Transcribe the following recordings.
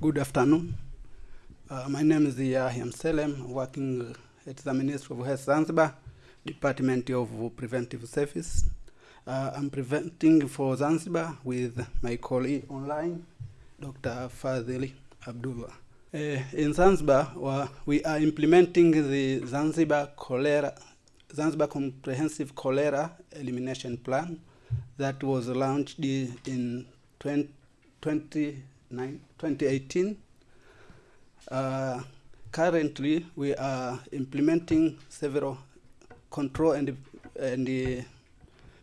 Good afternoon. Uh, my name is Yahya Mselem, working at the Ministry of Health Zanzibar, Department of Preventive Service. Uh, I'm preventing for Zanzibar with my colleague online, Dr. Fadhili Abdullah. Uh, in Zanzibar, we are implementing the Zanzibar cholera, Zanzibar Comprehensive Cholera Elimination Plan that was launched in 20, 2018. Uh, currently, we are implementing several control and, and uh,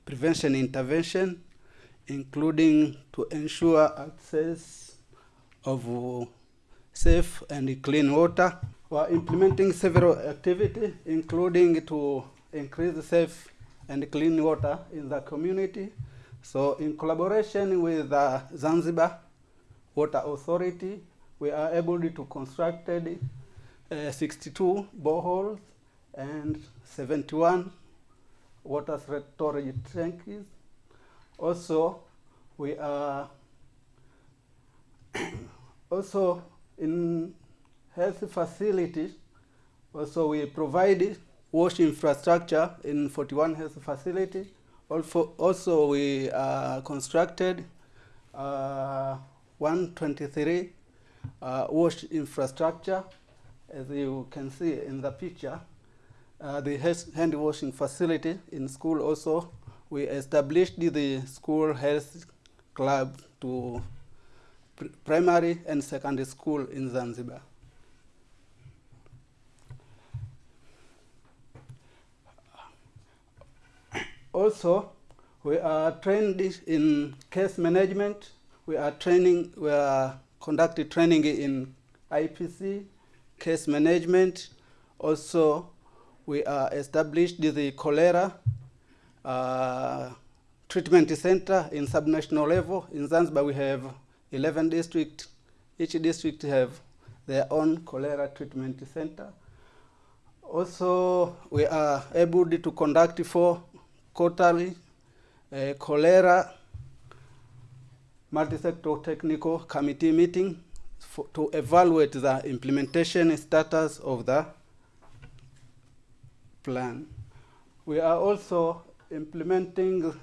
prevention intervention, including to ensure access of uh, safe and clean water. We are implementing several activities, including to increase the safe and clean water in the community. So in collaboration with the Zanzibar Water Authority, we are able to construct uh, 62 boreholes and 71 water storage tanks. Also, we are also in health facilities, also we provide wash infrastructure in 41 health facilities. Also, also we uh, constructed uh, 123 uh, wash infrastructure, as you can see in the picture. Uh, the hand washing facility in school also, we established the school health club to pr primary and secondary school in Zanzibar. Also, we are trained in case management. We are training, we are conducting training in IPC, case management. Also, we are established the cholera uh, treatment center in subnational level. In Zanzibar, we have 11 districts. Each district have their own cholera treatment center. Also, we are able to conduct four quarterly uh, cholera multi-sector technical committee meeting for, to evaluate the implementation status of the plan. We are also implementing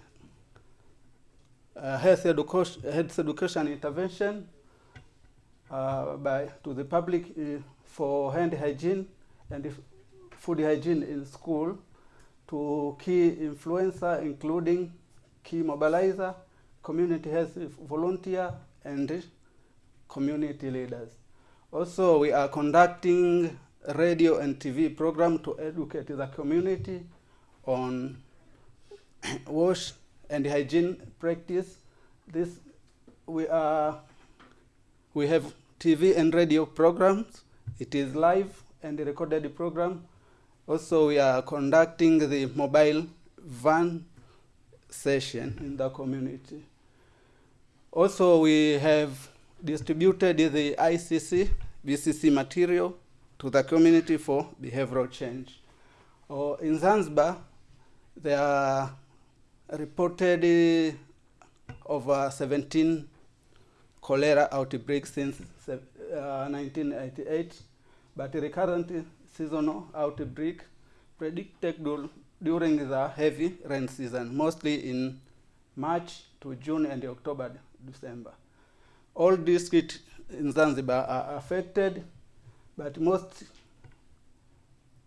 uh, health, education, health education intervention uh, by, to the public uh, for hand hygiene and food hygiene in school to key influencer, including key mobilizer, community health volunteer, and community leaders. Also, we are conducting radio and TV program to educate the community on wash and hygiene practice. This we are we have TV and radio programs. It is live and recorded program. Also, we are conducting the mobile van session in the community. Also, we have distributed the IEC, BCC material to the community for behavioral change. Uh, in Zanzibar, there are reported over 17 cholera outbreaks since uh, 1988, but recurrent seasonal outbreak predicted during the heavy rain season, mostly in March to June and October, December. All districts in Zanzibar are affected, but most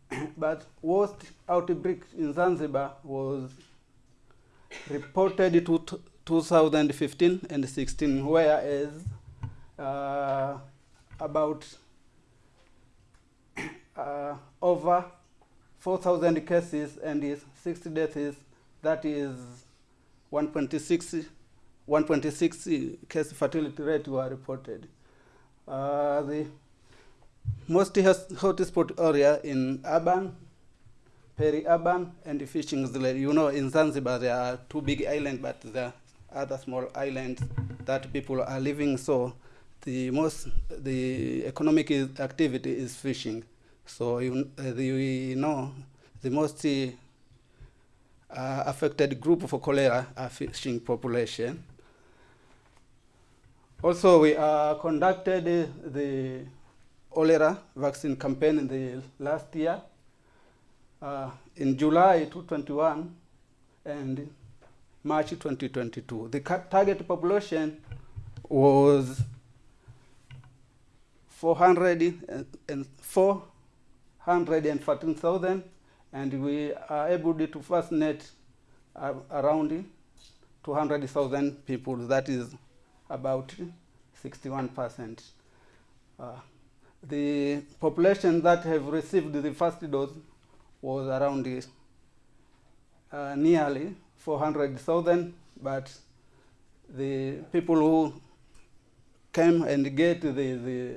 but worst outbreak in Zanzibar was reported to 2015 and 16, whereas uh, about uh, over 4,000 cases and 60 deaths, that is 1.6 1.6 case fatality rate were reported. Uh, the most hotspot area in urban, peri-urban, and fishing village. You know, in Zanzibar there are two big islands, but there are other small islands that people are living. So the most, the economic activity is fishing. So you, uh, the, know the most uh, affected group for cholera are fishing population. Also, we uh, conducted uh, the cholera vaccine campaign in the last year uh, in July 2021 and March 2022. The target population was 414,000 and we are able to vaccinate uh, around 200,000 people. That is about 61%. Uh, the population that have received the first dose was around uh, nearly 400,000, but the people who came and get the, the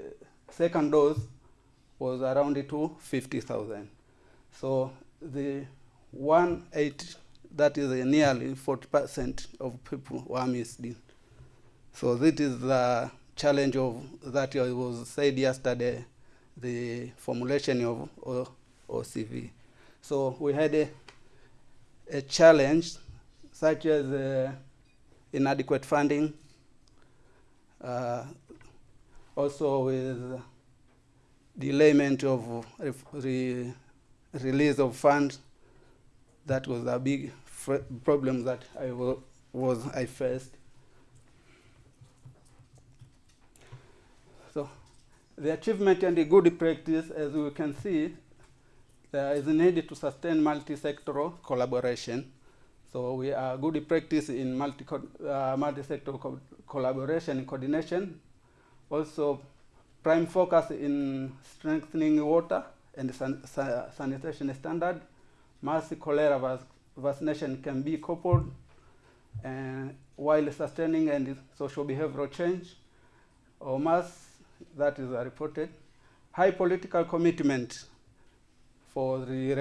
second dose was around to 50,000. So the one eight, that is nearly 40% of people were missed. So this is the challenge of that was said yesterday, the formulation of O- OCV. So we had a, a challenge such as uh, inadequate funding, uh, also with delayment of re- release of funds. That was a big problem that I was I faced. So the achievement and the good practice, as we can see, there is a need to sustain multi-sectoral collaboration. So we are good practice in multi uh, multi-sector co- collaboration and coordination. Also, prime focus in strengthening water and san- sa- sanitation standard. Mass cholera vac- vaccination can be coupled uh, while sustaining and social behavioral change. Or mass that is reported. High political commitment for the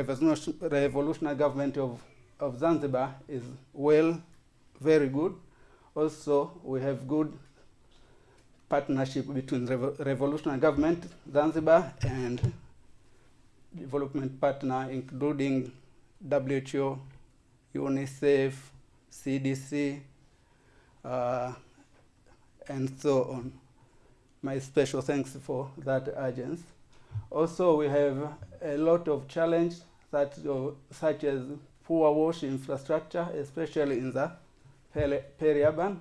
revolutionary government of, of Zanzibar is well, very good. Also, we have good partnership between revo- revolutionary government Zanzibar and development partner including WHO, UNICEF, CDC, uh, and so on. My special thanks for that urgence. Also, we have a lot of challenges that, uh, such as poor wash infrastructure, especially in the peri- peri-urban,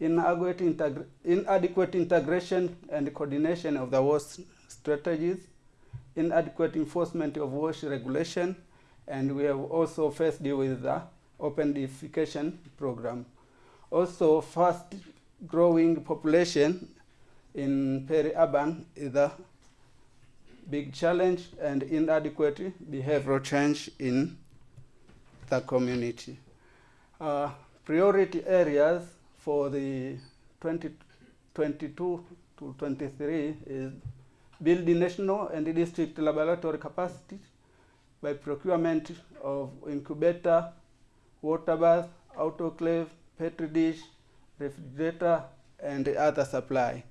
inadequate integration and coordination of the wash strategies, inadequate enforcement of wash regulation, and we have also faced with the open defecation program. Also, fast growing population in peri-urban is a big challenge and inadequate behavioral change in the community. Uh, priority areas for the 2022 to 23 is building national and district laboratory capacity by procurement of incubator, water bath, autoclave, petri dish, refrigerator, and other supply.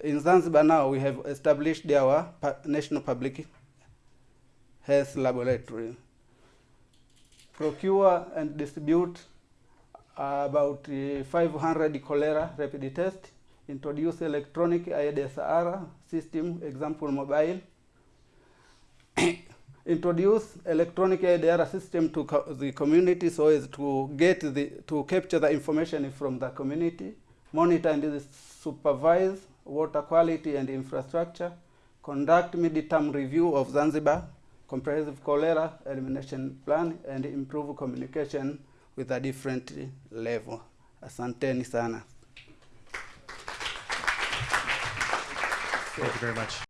In Zanzibar now, we have established our national public health laboratory. Procure and distribute uh, about uh, 500 cholera rapid test. Introduce electronic IDSR system, example mobile. Introduce electronic IDR system to co- the community so as to get the to capture the information from the community, monitor and supervise water quality and infrastructure, conduct mid-term review of Zanzibar comprehensive cholera elimination plan, and improve communication with a different level. Asanteni sana. Thank you very much.